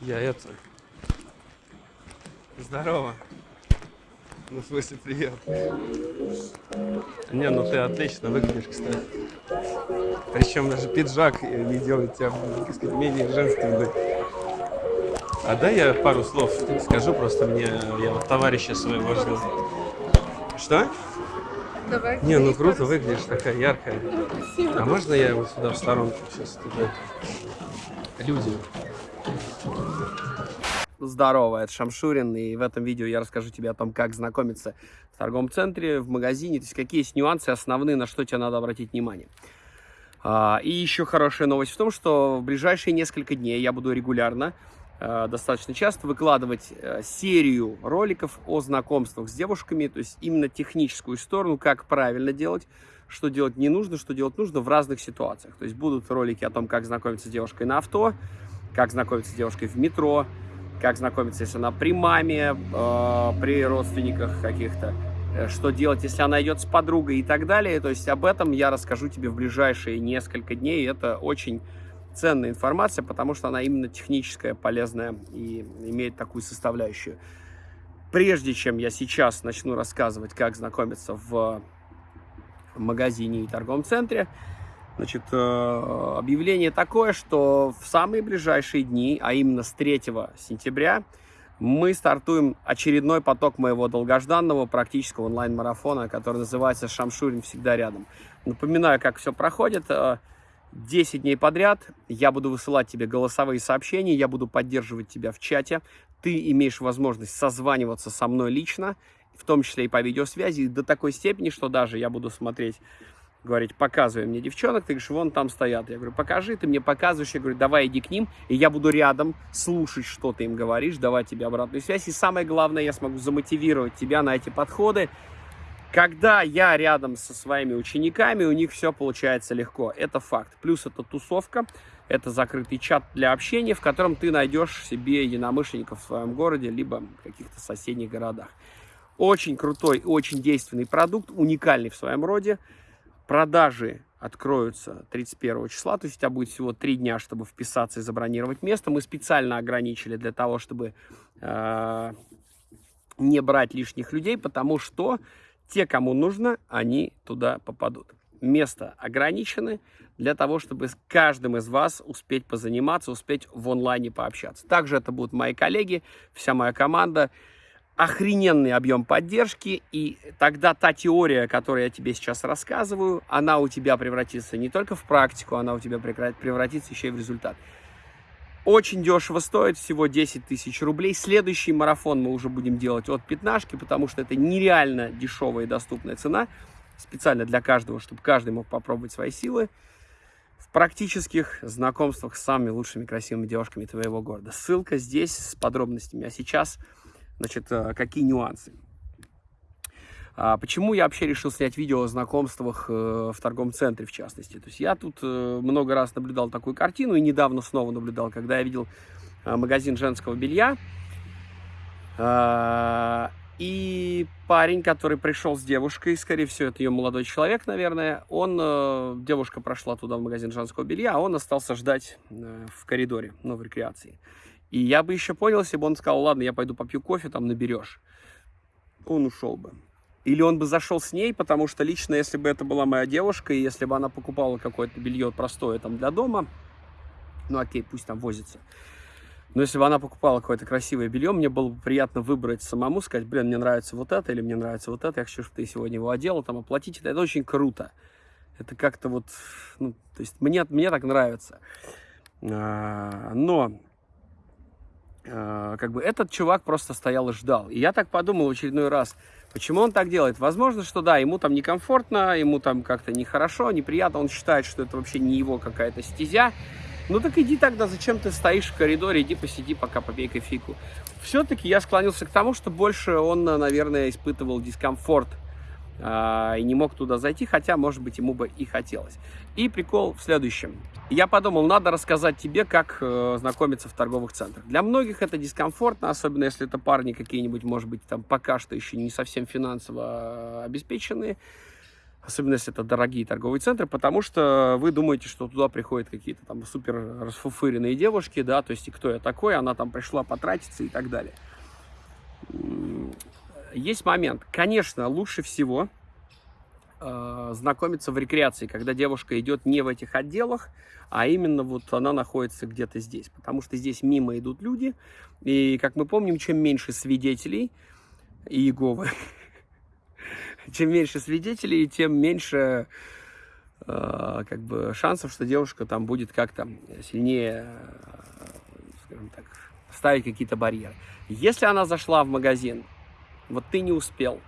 Я это... Здорово. Ну, в смысле, привет. Не, ну ты отлично выглядишь, кстати. Причем даже пиджак не делает тебя, так сказать, менее женственной. А дай я пару слов скажу, просто мне, я вот товарища своего ждал. Что? Давай. Не, ну круто выглядишь, такая яркая. А можно я вот сюда в сторонку сейчас туда? Люди. Здорово, это Шамшурин, и в этом видео я расскажу тебе о том, как знакомиться в торговом центре, в магазине, то есть какие есть нюансы основные, на что тебе надо обратить внимание. А, и еще хорошая новость в том, что в ближайшие несколько дней я буду регулярно, достаточно часто выкладывать а, серию роликов о знакомствах с девушками, то есть именно техническую сторону, как правильно делать, что делать не нужно, что делать нужно в разных ситуациях. То есть будут ролики о том, как знакомиться с девушкой на авто, как знакомиться с девушкой в метро, как знакомиться, если она при маме, э, при родственниках каких-то, э, что делать, если она идет с подругой и так далее. То есть об этом я расскажу тебе в ближайшие несколько дней. Это очень ценная информация, потому что она именно техническая, полезная и имеет такую составляющую. Прежде чем я сейчас начну рассказывать, как знакомиться в магазине и торговом центре, Значит, э, объявление такое, что в самые ближайшие дни, а именно с 3 сентября, мы стартуем очередной поток моего долгожданного практического онлайн-марафона, который называется «Шамшурин всегда рядом». Напоминаю, как все проходит. 10 э, дней подряд я буду высылать тебе голосовые сообщения, я буду поддерживать тебя в чате. Ты имеешь возможность созваниваться со мной лично, в том числе и по видеосвязи, до такой степени, что даже я буду смотреть говорить, показывай мне девчонок, ты говоришь, вон там стоят. Я говорю, покажи, ты мне показываешь, я говорю, давай иди к ним, и я буду рядом слушать, что ты им говоришь, давать тебе обратную связь. И самое главное, я смогу замотивировать тебя на эти подходы. Когда я рядом со своими учениками, у них все получается легко. Это факт. Плюс это тусовка, это закрытый чат для общения, в котором ты найдешь себе единомышленников в своем городе, либо в каких-то соседних городах. Очень крутой, очень действенный продукт, уникальный в своем роде. Продажи откроются 31 числа, то есть у тебя будет всего три дня, чтобы вписаться и забронировать место. Мы специально ограничили для того, чтобы э, не брать лишних людей, потому что те, кому нужно, они туда попадут. Место ограничены для того, чтобы с каждым из вас успеть позаниматься, успеть в онлайне пообщаться. Также это будут мои коллеги, вся моя команда охрененный объем поддержки, и тогда та теория, которую я тебе сейчас рассказываю, она у тебя превратится не только в практику, она у тебя превратится еще и в результат. Очень дешево стоит, всего 10 тысяч рублей. Следующий марафон мы уже будем делать от пятнашки, потому что это нереально дешевая и доступная цена, специально для каждого, чтобы каждый мог попробовать свои силы в практических знакомствах с самыми лучшими красивыми девушками твоего города. Ссылка здесь с подробностями. А сейчас Значит, э, какие нюансы? А почему я вообще решил снять видео о знакомствах э, в торговом центре, в частности? То есть я тут э, много раз наблюдал такую картину, и недавно снова наблюдал, когда я видел магазин женского белья, и парень, который пришел с девушкой, скорее всего, это ее молодой человек, наверное, он, девушка прошла туда в магазин женского белья, а он остался ждать в коридоре, ну, в рекреации. И я бы еще понял, если бы он сказал, ладно, я пойду попью кофе, там наберешь. Он ушел бы. Или он бы зашел с ней, потому что лично, если бы это была моя девушка, и если бы она покупала какое-то белье простое там для дома, ну окей, пусть там возится. Но если бы она покупала какое-то красивое белье, мне было бы приятно выбрать самому, сказать, блин, мне нравится вот это, или мне нравится вот это, я хочу, чтобы ты сегодня его одела, там, оплатить это. Это очень круто. Это как-то вот, ну, то есть мне, мне так нравится. А, но Э, как бы этот чувак просто стоял и ждал. И я так подумал в очередной раз, почему он так делает? Возможно, что да, ему там некомфортно, ему там как-то нехорошо, неприятно, он считает, что это вообще не его какая-то стезя. Ну так иди тогда, зачем ты стоишь в коридоре, иди посиди, пока попей кофейку. Все-таки я склонился к тому, что больше он, наверное, испытывал дискомфорт и не мог туда зайти, хотя, может быть, ему бы и хотелось. И прикол в следующем. Я подумал, надо рассказать тебе, как э, знакомиться в торговых центрах. Для многих это дискомфортно, особенно если это парни какие-нибудь, может быть, там пока что еще не совсем финансово обеспеченные. особенно если это дорогие торговые центры, потому что вы думаете, что туда приходят какие-то там супер расфуфыренные девушки, да, то есть и кто я такой, она там пришла потратиться и так далее. Есть момент, конечно, лучше всего э, знакомиться в рекреации, когда девушка идет не в этих отделах, а именно вот она находится где-то здесь, потому что здесь мимо идут люди, и, как мы помним, чем меньше свидетелей Иеговы, чем меньше свидетелей, тем меньше э, как бы шансов, что девушка там будет как-то сильнее, э, скажем так, ставить какие-то барьеры. Если она зашла в магазин, вот ты не успел,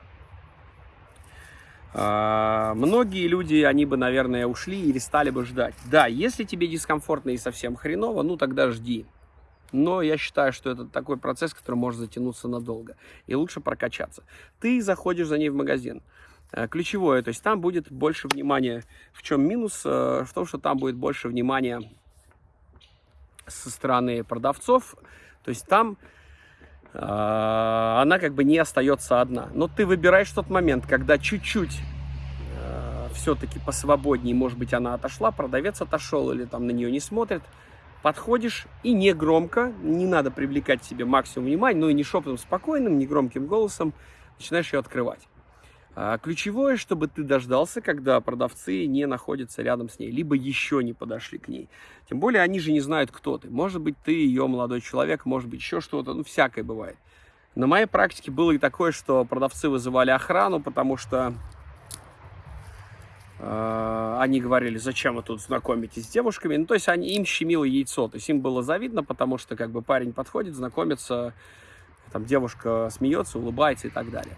э, многие люди, они бы, наверное, ушли или стали бы ждать. Да, если тебе дискомфортно и совсем хреново, ну тогда жди. Но я считаю, что это такой процесс, который может затянуться надолго. И лучше прокачаться. Ты заходишь за ней в магазин. Э, ключевое, то есть там будет больше внимания. В чем минус? Э, в том, что там будет больше внимания со стороны продавцов. То есть там она как бы не остается одна. Но ты выбираешь тот момент, когда чуть-чуть все-таки посвободнее, может быть, она отошла, продавец отошел или там на нее не смотрит, подходишь и не громко, не надо привлекать себе максимум внимания, но и не шепотом спокойным, не громким голосом начинаешь ее открывать. А ключевое, чтобы ты дождался, когда продавцы не находятся рядом с ней, либо еще не подошли к ней. Тем более они же не знают, кто ты. Может быть, ты ее молодой человек, может быть, еще что-то, ну, всякое бывает. На моей практике было и такое, что продавцы вызывали охрану, потому что э, они говорили, зачем вы тут знакомитесь с девушками. Ну, то есть они, им щемило яйцо, то есть им было завидно, потому что как бы парень подходит, знакомится, там девушка смеется, улыбается и так далее.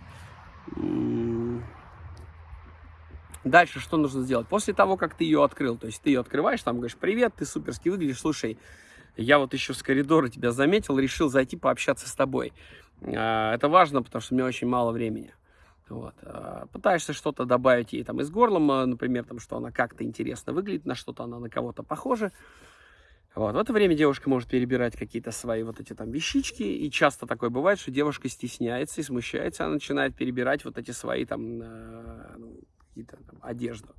Дальше что нужно сделать? После того, как ты ее открыл, то есть ты ее открываешь, там говоришь, привет, ты суперски выглядишь, слушай, я вот еще с коридора тебя заметил, решил зайти пообщаться с тобой. А, это важно, потому что у меня очень мало времени. Вот. А, пытаешься что-то добавить ей там из горлом, например, там, что она как-то интересно выглядит, на что-то она на кого-то похожа. Вот. В это время девушка может перебирать какие-то свои вот эти там вещички, и часто такое бывает, что девушка стесняется и смущается, она начинает перебирать вот эти свои там, э, ну, какие-то там одежду.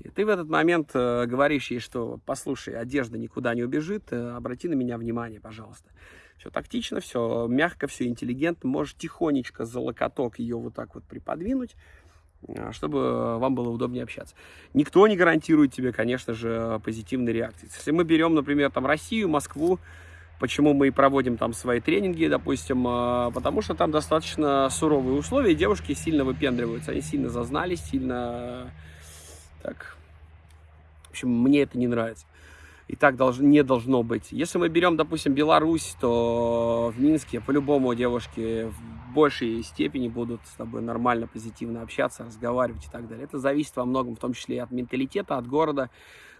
И ты в этот момент э, говоришь ей, что послушай, одежда никуда не убежит, э, обрати на меня внимание, пожалуйста. Все тактично, все мягко, все интеллигентно, можешь тихонечко за локоток ее вот так вот приподвинуть, а, чтобы вам было удобнее общаться. Никто не гарантирует тебе, конечно же, позитивной реакции. Если мы берем, например, там Россию, Москву, почему мы проводим там свои тренинги, допустим, а, потому что там достаточно суровые условия, и девушки сильно выпендриваются, они сильно зазнались, сильно так... В общем, мне это не нравится и так долж, не должно быть. Если мы берем, допустим, Беларусь, то в Минске по-любому девушки в большей степени будут с тобой нормально, позитивно общаться, разговаривать и так далее. Это зависит во многом, в том числе и от менталитета, от города,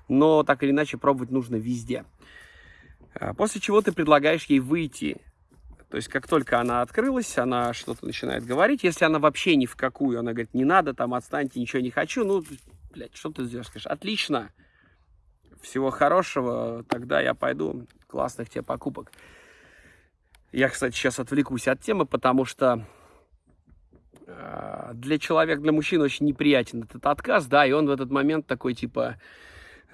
но так или иначе пробовать нужно везде. А после чего ты предлагаешь ей выйти. То есть, как только она открылась, она что-то начинает говорить. Если она вообще ни в какую, она говорит, не надо, там, отстаньте, ничего не хочу. Ну, блядь, что ты сделаешь? Скажешь, отлично, всего хорошего, тогда я пойду. Классных тебе покупок. Я, кстати, сейчас отвлекусь от темы, потому что э, для человека, для мужчины очень неприятен этот отказ, да, и он в этот момент такой, типа,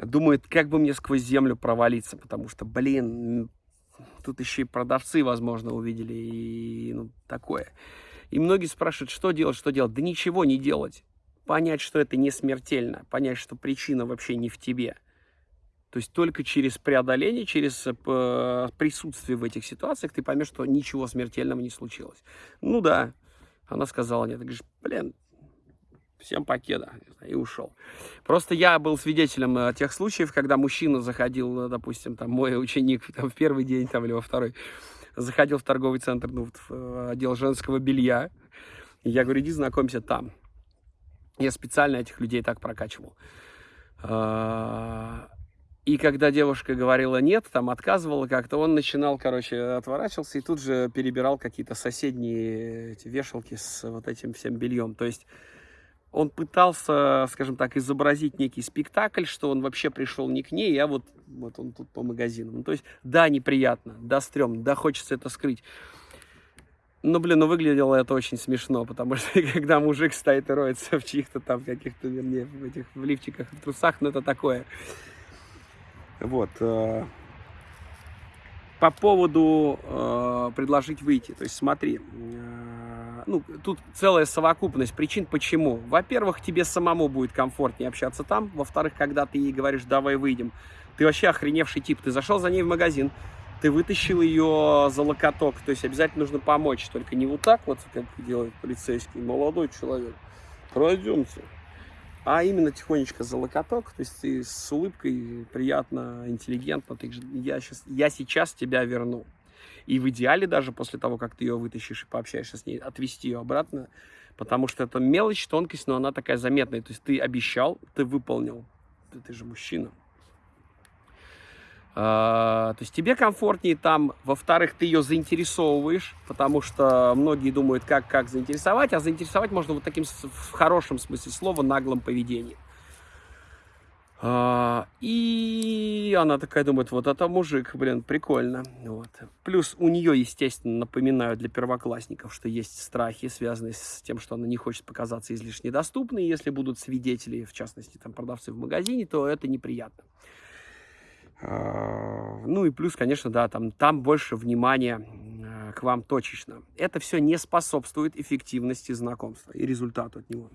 думает, как бы мне сквозь землю провалиться, потому что, блин, тут еще и продавцы, возможно, увидели, и ну, такое. И многие спрашивают, что делать, что делать. Да ничего не делать. Понять, что это не смертельно, понять, что причина вообще не в тебе – то есть только через преодоление, через э, присутствие в этих ситуациях ты поймешь, что ничего смертельного не случилось. Ну да, она сказала нет. Ты говоришь, блин, всем покеда, и ушел. Просто я был свидетелем э, тех случаев, когда мужчина заходил, э, допустим, там мой ученик там, в первый день там, или во второй, заходил в торговый центр, ну, в отдел женского белья. Я говорю, иди знакомься там. Я специально этих людей так прокачивал. А, и когда девушка говорила нет, там отказывала как-то, он начинал, короче, отворачивался и тут же перебирал какие-то соседние эти вешалки с вот этим всем бельем. То есть он пытался, скажем так, изобразить некий спектакль, что он вообще пришел не к ней, а вот, вот он тут по магазинам. Ну, то есть, да, неприятно, да, стрёмно, да, хочется это скрыть. Ну, блин, ну выглядело это очень смешно, потому что когда мужик стоит и роется в чьих-то там каких-то, вернее, в этих в лифчиках, в трусах, ну это такое. Вот. Э, по поводу э, предложить выйти. То есть смотри, э, ну, тут целая совокупность причин, почему. Во-первых, тебе самому будет комфортнее общаться там. Во-вторых, когда ты ей говоришь, давай выйдем, ты вообще охреневший тип. Ты зашел за ней в магазин, ты вытащил ее за локоток. То есть обязательно нужно помочь. Только не вот так вот, как делает полицейский молодой человек. Пройдемте а именно тихонечко за локоток, то есть ты с улыбкой, приятно, интеллигентно, ты, я, сейчас, я сейчас тебя верну. И в идеале даже после того, как ты ее вытащишь и пообщаешься с ней, отвести ее обратно, потому что это мелочь, тонкость, но она такая заметная. То есть ты обещал, ты выполнил. Ты, ты же мужчина. А, то есть тебе комфортнее там, во-вторых, ты ее заинтересовываешь, потому что многие думают, как, как заинтересовать, а заинтересовать можно вот таким, в хорошем смысле слова, наглым поведением. А, и она такая думает, вот это мужик, блин, прикольно. Вот. Плюс у нее, естественно, напоминаю для первоклассников, что есть страхи, связанные с тем, что она не хочет показаться излишне доступной. Если будут свидетели, в частности, там продавцы в магазине, то это неприятно. А, ну и плюс, конечно, да, там, там больше внимания а, к вам точечно. Это все не способствует эффективности знакомства и результату от него.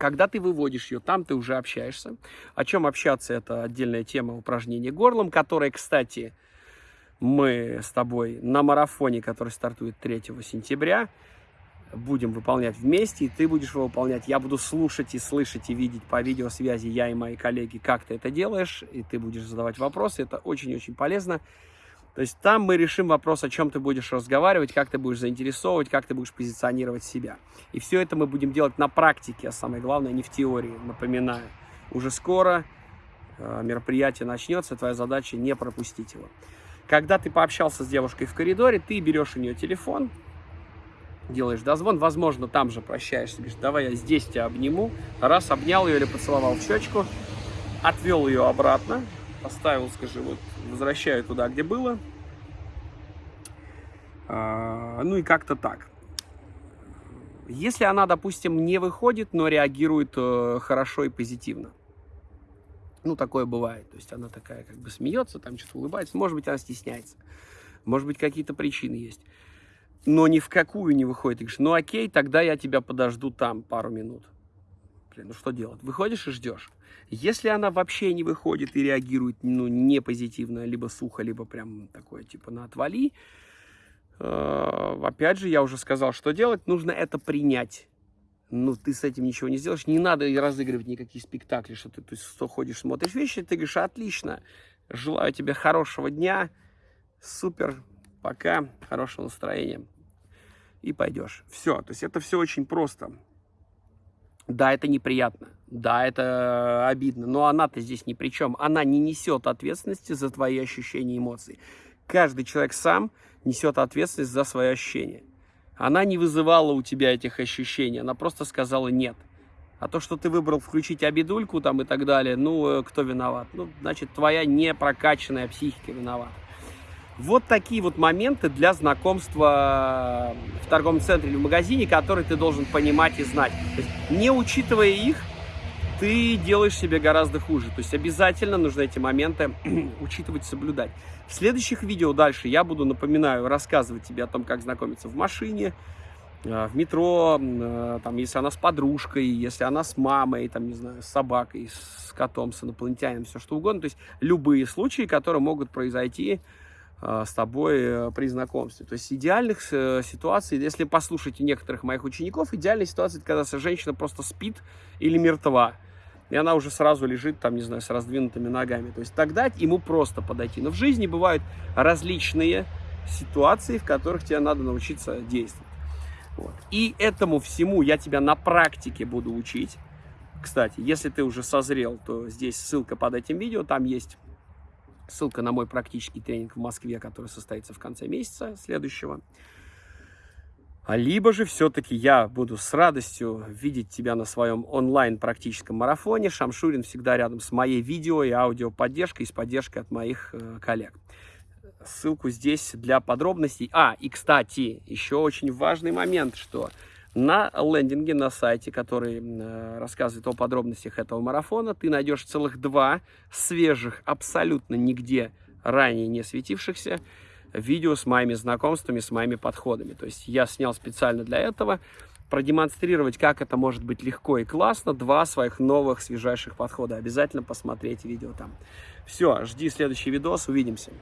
Когда ты выводишь ее, там ты уже общаешься. О чем общаться, это отдельная тема упражнения горлом, которая, кстати, мы с тобой на марафоне, который стартует 3 сентября, будем выполнять вместе, и ты будешь его выполнять. Я буду слушать и слышать и видеть по видеосвязи, я и мои коллеги, как ты это делаешь, и ты будешь задавать вопросы. Это очень-очень полезно. То есть там мы решим вопрос, о чем ты будешь разговаривать, как ты будешь заинтересовывать, как ты будешь позиционировать себя. И все это мы будем делать на практике, а самое главное, не в теории, напоминаю. Уже скоро э, мероприятие начнется, твоя задача не пропустить его. Когда ты пообщался с девушкой в коридоре, ты берешь у нее телефон, делаешь дозвон, возможно, там же прощаешься, говоришь, давай я здесь тебя обниму. Раз, обнял ее или поцеловал в щечку, отвел ее обратно, поставил, скажи, вот, возвращаю туда, где было. А, ну и как-то так. Если она, допустим, не выходит, но реагирует э, хорошо и позитивно, ну, такое бывает. То есть она такая как бы смеется, там что-то улыбается. Может быть, она стесняется. Может быть, какие-то причины есть но ни в какую не выходит. Ты говоришь, ну окей, тогда я тебя подожду там пару минут. Блин, ну что делать? Выходишь и ждешь. Если она вообще не выходит и реагирует, ну, не позитивно, либо сухо, либо прям такое, типа, на отвали, э, опять же, я уже сказал, что делать, нужно это принять. Ну, ты с этим ничего не сделаешь, не надо разыгрывать никакие спектакли, что ты, то есть, что ходишь, смотришь вещи, ты говоришь, отлично, желаю тебе хорошего дня, супер, пока, хорошего настроения и пойдешь. Все, то есть это все очень просто. Да, это неприятно, да, это обидно, но она-то здесь ни при чем. Она не несет ответственности за твои ощущения и эмоции. Каждый человек сам несет ответственность за свои ощущения. Она не вызывала у тебя этих ощущений, она просто сказала нет. А то, что ты выбрал включить обидульку там и так далее, ну, э, кто виноват? Ну, значит, твоя непрокачанная психика виновата. Вот такие вот моменты для знакомства в торговом центре или в магазине, которые ты должен понимать и знать. То есть, не учитывая их, ты делаешь себе гораздо хуже. То есть обязательно нужно эти моменты учитывать, соблюдать. В следующих видео дальше я буду, напоминаю, рассказывать тебе о том, как знакомиться в машине, э, в метро, э, там, если она с подружкой, если она с мамой, там, не знаю, с собакой, с котом, с инопланетянином, все что угодно. То есть любые случаи, которые могут произойти Э, с тобой э, при знакомстве. То есть идеальных э, ситуаций, если послушать некоторых моих учеников, идеальная ситуация, это когда женщина просто спит или мертва. И она уже сразу лежит там, не знаю, с раздвинутыми ногами. То есть тогда ему просто подойти. Но в жизни бывают различные ситуации, в которых тебе надо научиться действовать. Вот. И этому всему я тебя на практике буду учить. Кстати, если ты уже созрел, то здесь ссылка под этим видео, там есть Ссылка на мой практический тренинг в Москве, который состоится в конце месяца следующего. А либо же все-таки я буду с радостью видеть тебя на своем онлайн-практическом марафоне. Шамшурин всегда рядом с моей видео и аудио поддержкой и с поддержкой от моих э, коллег. ссылку здесь для подробностей. А, и кстати, еще очень важный момент, что на лендинге на сайте, который э, рассказывает о подробностях этого марафона, ты найдешь целых два свежих, абсолютно нигде ранее не светившихся видео с моими знакомствами, с моими подходами. То есть я снял специально для этого, продемонстрировать, как это может быть легко и классно, два своих новых, свежайших подхода. Обязательно посмотреть видео там. Все, жди следующий видос, увидимся.